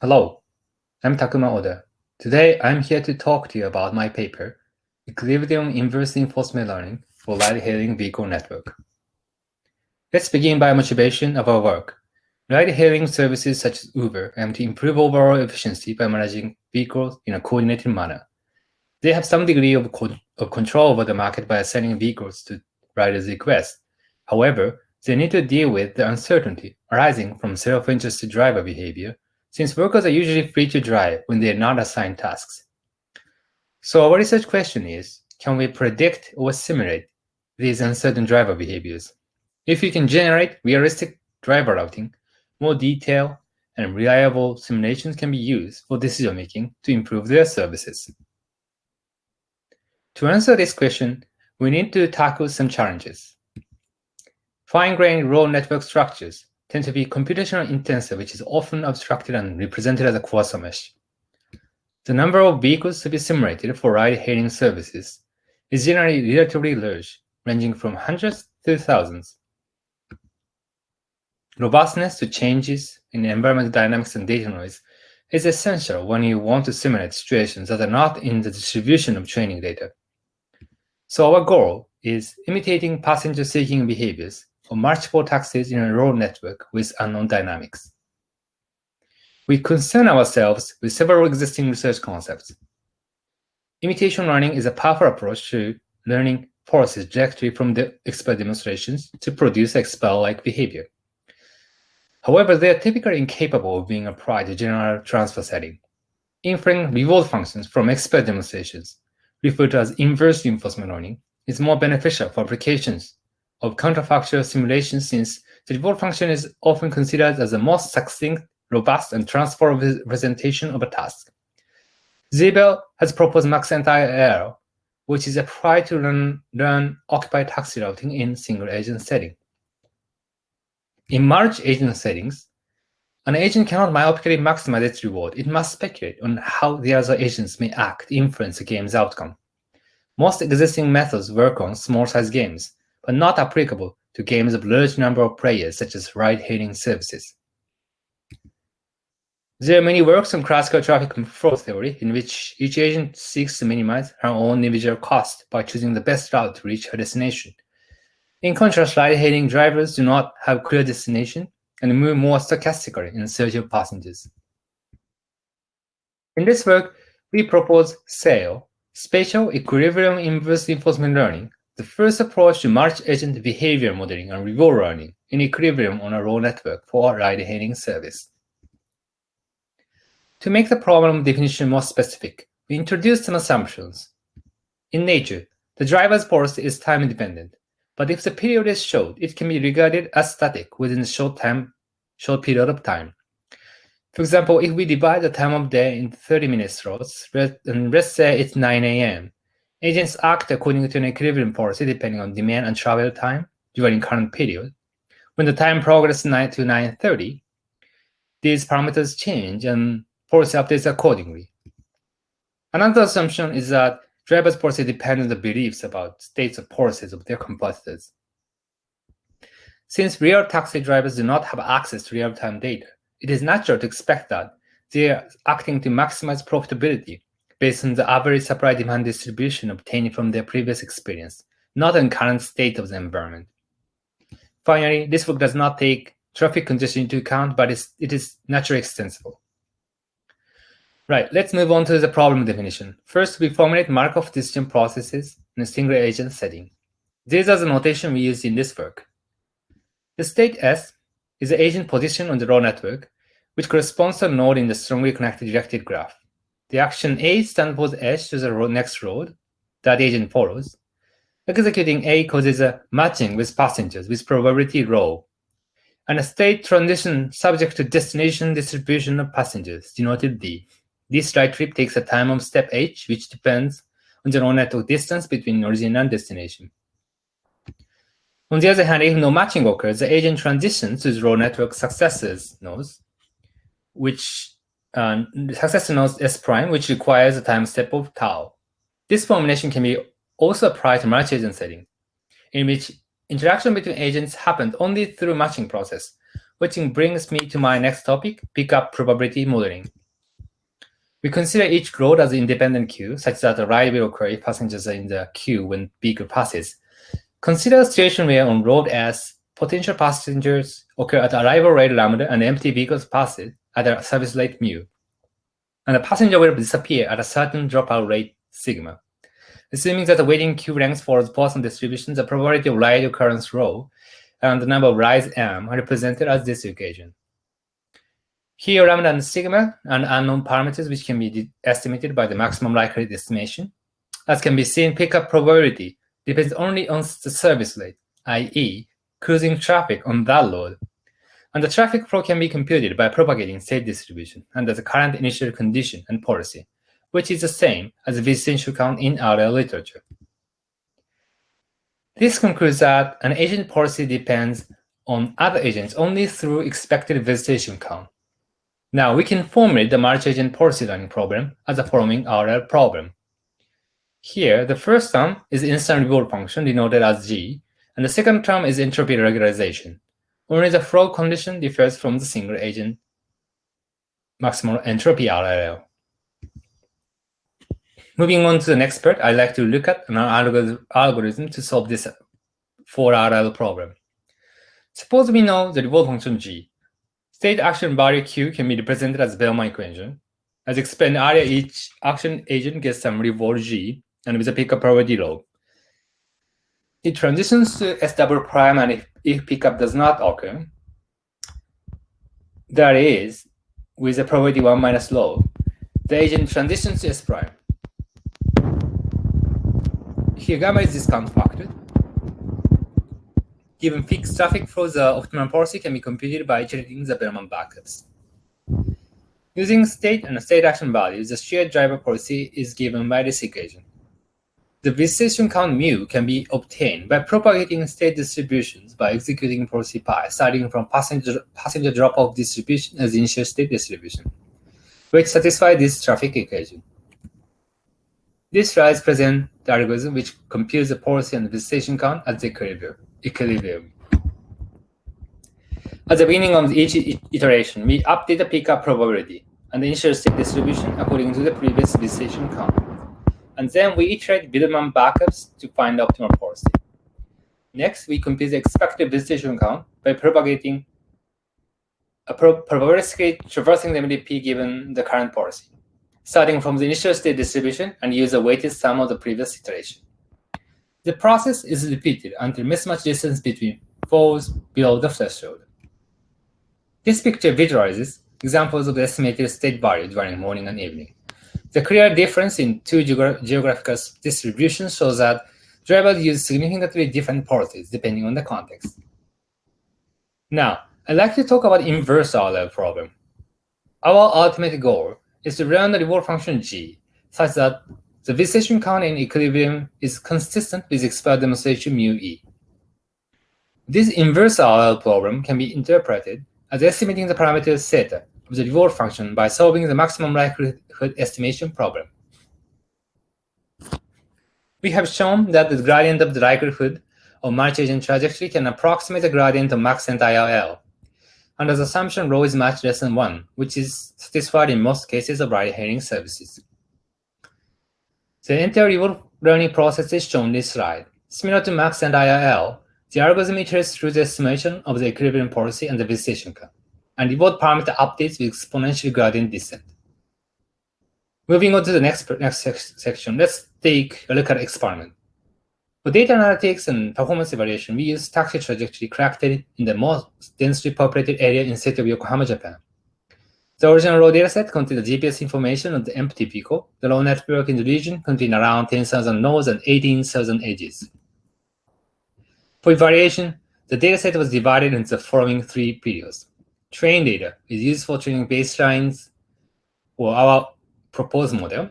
Hello, I'm Takuma Oda. Today, I'm here to talk to you about my paper, Equilibrium Inverse Reinforcement Learning for Ride-Hailing Vehicle Network. Let's begin by motivation of our work. Ride-hailing services such as Uber aim to improve overall efficiency by managing vehicles in a coordinated manner. They have some degree of, of control over the market by assigning vehicles to riders' requests. However, they need to deal with the uncertainty arising from self-interested driver behavior since workers are usually free to drive when they are not assigned tasks. So our research question is, can we predict or simulate these uncertain driver behaviors? If we can generate realistic driver routing, more detailed and reliable simulations can be used for decision-making to improve their services. To answer this question, we need to tackle some challenges. Fine-grained raw network structures tend to be computational intensive, which is often abstracted and represented as a quasar mesh. The number of vehicles to be simulated for ride-hailing services is generally relatively large, ranging from hundreds to thousands. Robustness to changes in environmental dynamics and data noise is essential when you want to simulate situations that are not in the distribution of training data. So our goal is imitating passenger-seeking behaviors for multiple taxis in a raw network with unknown dynamics. We concern ourselves with several existing research concepts. Imitation learning is a powerful approach to learning forces directly from the expert demonstrations to produce expert-like behavior. However, they are typically incapable of being applied to general transfer setting. Inferring reward functions from expert demonstrations, referred to as inverse reinforcement learning, is more beneficial for applications of counterfactual simulation since the reward function is often considered as the most succinct, robust, and transferable representation of a task. Ziebart has proposed MaxEnt IRL, which is applied to learn, run occupied taxi routing in single agent setting. In merge agent settings, an agent cannot myopically maximize its reward. It must speculate on how the other agents may act to influence the game's outcome. Most existing methods work on small-size games, but not applicable to games of large number of players such as ride-hailing services. There are many works on classical traffic control theory in which each agent seeks to minimize her own individual cost by choosing the best route to reach her destination. In contrast, ride-hailing drivers do not have clear destination and move more stochastically in search of passengers. In this work, we propose SAIL, Spatial Equilibrium Inverse Reinforcement Learning, the first approach to multi-agent behavior modeling and reward learning in equilibrium on a raw network for a ride-hailing service. To make the problem definition more specific, we introduced some assumptions. In nature, the driver's pulse is time-dependent, but if the period is short, it can be regarded as static within a short time, short period of time. For example, if we divide the time of day into 30-minute slots, and let's say it's 9 a.m., Agents act according to an equilibrium policy depending on demand and travel time during current period. When the time progresses 9 to 9.30, these parameters change and policy updates accordingly. Another assumption is that drivers' policy depend on the beliefs about states of policies of their competitors. Since real taxi drivers do not have access to real-time data, it is natural to expect that they are acting to maximize profitability based on the average supply-demand distribution obtained from their previous experience, not on current state of the environment. Finally, this book does not take traffic congestion into account, but it is naturally extensible. Right, let's move on to the problem definition. First, we formulate Markov decision processes in a single agent setting. These are the notation we use in this work. The state S is the agent position on the raw network, which corresponds to a node in the strongly connected directed graph. The action A stands for the edge to the next road that agent follows. Executing A causes a matching with passengers with probability rho, and a state transition subject to destination distribution of passengers, denoted D. This right trip takes a time of step h, which depends on the network distance between origin and destination. On the other hand, if no matching occurs, the agent transitions to the raw network successors nodes, which uh, successor nodes S prime, which requires a time step of tau. This formulation can be also applied to multi-agent setting, in which interaction between agents happens only through matching process, which brings me to my next topic, pickup probability modeling. We consider each road as an independent queue, such that the ride will occur if passengers in the queue when vehicle passes. Consider a situation where on road S, potential passengers occur at arrival rate lambda and empty vehicles pass it at a service rate mu. And the passenger will disappear at a certain dropout rate sigma. Assuming that the waiting queue length follows Poisson distribution, the probability of ride occurrence rho and the number of rides m are represented as this equation. Here, lambda and sigma are unknown parameters which can be estimated by the maximum likelihood estimation. As can be seen, pickup probability depends only on the service rate, i.e., cruising traffic on that load. And the traffic flow can be computed by propagating state distribution under the current initial condition and policy, which is the same as the visitation count in RL literature. This concludes that an agent policy depends on other agents only through expected visitation count. Now we can formulate the multi-agent policy learning problem as the following RL problem. Here, the first term is instant reward function denoted as G, and the second term is entropy regularization. Only the flow condition differs from the single agent maximal entropy RLL. Moving on to the next part, I'd like to look at an algorithm to solve this 4RL problem. Suppose we know the reward function G State action value Q can be represented as Bellman equation. As explained earlier, each action agent gets some reward G and with a pickup probability rho. It transitions to S double prime, and if, pickup does not occur, that is, with a probability 1 minus rho, the agent transitions to S prime. Here, gamma is discount factor. Given fixed traffic flow, the optimal policy can be computed by iterating the Bellman backups. Using state and state action values, the shared driver policy is given by this equation. The visitation count mu can be obtained by propagating state distributions by executing policy pi, starting from passenger, passenger drop-off distribution uh, as initial state distribution, which satisfy this traffic equation. This slide presents the algorithm which computes the policy and visitation count at the equilibrium. At the beginning of each iteration, we update the pickup probability and the initial state distribution according to the previous decision count. And then we iterate Bellman backups to find the optimal policy. Next, we compute the expected visitation count by propagating a pro probabilistically traversing the MDP given the current policy, starting from the initial state distribution and use the weighted sum of the previous iteration. The process is repeated until mismatch distance between falls below the threshold. This picture visualizes examples of the estimated state value during morning and evening. The clear difference in two geogra geographical distributions shows that drivers use significantly different policies depending on the context. Now, I'd like to talk about inverse RL problem. Our ultimate goal is to learn the reward function g such that the visitation count in equilibrium is consistent with expert demonstration mu e. This inverse RL problem can be interpreted as estimating the parameter theta of the reward function by solving the maximum likelihood estimation problem. We have shown that the gradient of the likelihood of multi-agent trajectory can approximate the gradient of MaxEnt IRL under the assumption rho is much less than 1, which is satisfied in most cases of ride-hailing services. The entire reward learning process is shown in this slide. Similar to MaxEnt IRL, the algorithm iterates through the estimation of the equilibrium policy and the visitation curve, and reward parameter updates with exponential gradient descent. Moving on to the next, next section, let's take a look at experiment. For data analytics and performance evaluation, we use taxi trajectory collected in the most densely populated area in the city of Yokohama, Japan. The original raw dataset contained the GPS information of the empty vehicle. The raw network in the region contained around 10,000 nodes and 18,000 edges. For evaluation, the dataset was divided into the following three periods. Train data is used for training baselines for our proposed model.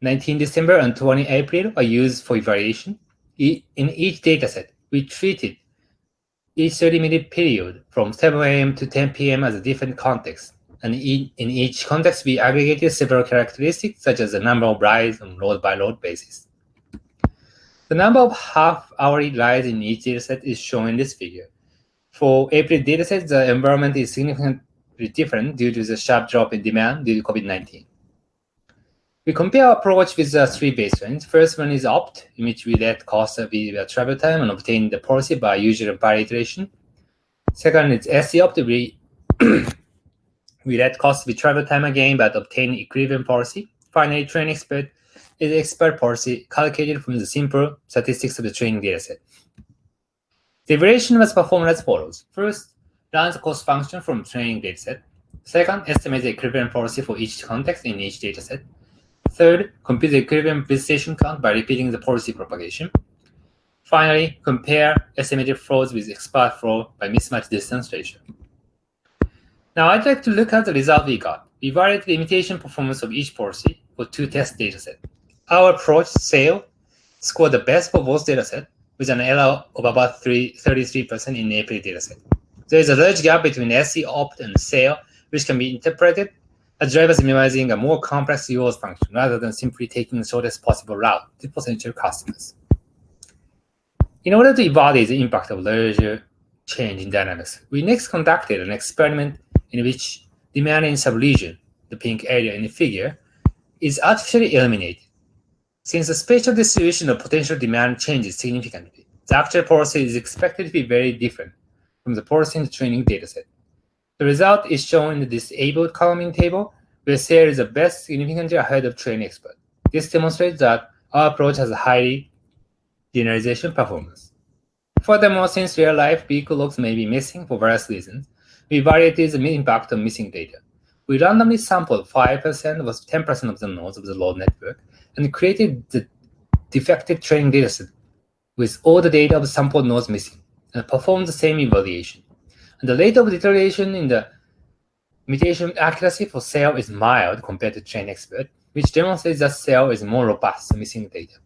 19 December and 20 April are used for evaluation. In each dataset, we treated each 30-minute period from 7 a.m. to 10 p.m. as a different context and in, each context, we aggregated several characteristics, such as the number of rides on load-by-load basis. The number of half-hourly rides in each dataset is shown in this figure. For April dataset, the environment is significantly different due to the sharp drop in demand due to COVID-19. We compare our approach with the three baselines. First one is opt, in which we let cost be the travel time and obtain the policy by and par iteration. Second is SE opt, we, we let cost be travel time again, but obtain equivalent policy. Finally, train expert is expert policy calculated from the simple statistics of the training dataset. The evaluation was performed as follows. First, run the cost function from training dataset. Second, estimate the equivalent policy for each context in each dataset. Third, compute the equivalent visitation count by repeating the policy propagation. Finally, compare estimated flows with expert flow by mismatch distance ratio. Now I'd like to look at the result we got. We varied the imitation performance of each policy for two test datasets. Our approach, SAIL, scored the best for both datasets with an error of about 33% in the April dataset. There is a large gap between SE opt and SAIL, which can be interpreted as drivers minimizing a more complex use function rather than simply taking the shortest possible route to potential customers. In order to evaluate the impact of larger change in dynamics, we next conducted an experiment in which demand in subregion, the pink area in the figure, is artificially eliminated. Since the spatial distribution of potential demand changes significantly, the actual policy is expected to be very different from the policy in the training dataset. The result is shown in the disabled columning table, where SAIL is the best significantly ahead of train expert. This demonstrates that our approach has a high generalization performance. Furthermore, since real-life vehicle logs may be missing for various reasons, we evaluated the impact of missing data. We randomly sampled 5% or 10% of the nodes of the load network and created the defective training dataset with all the data of the sampled nodes missing and performed the same evaluation. And the rate of deterioration in the mutation accuracy for SAIL is mild compared to train expert, which demonstrates that SAIL is more robust to missing data.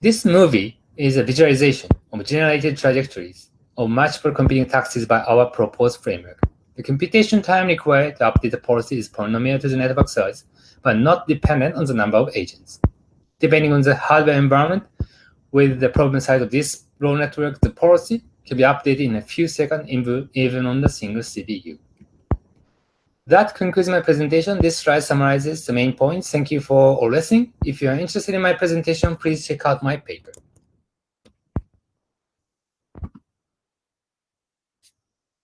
This movie is a visualization of generated trajectories of multiple competing taxis by our proposed framework. The computation time required to update the policy is polynomial to the network size, but not dependent on the number of agents. Depending on the hardware environment, with the problem size of this raw network, the policy can be updated in a few seconds even on the single CPU. That concludes my presentation. This slide summarizes the main points. Thank you for all listening. If you are interested in my presentation, please check out my paper.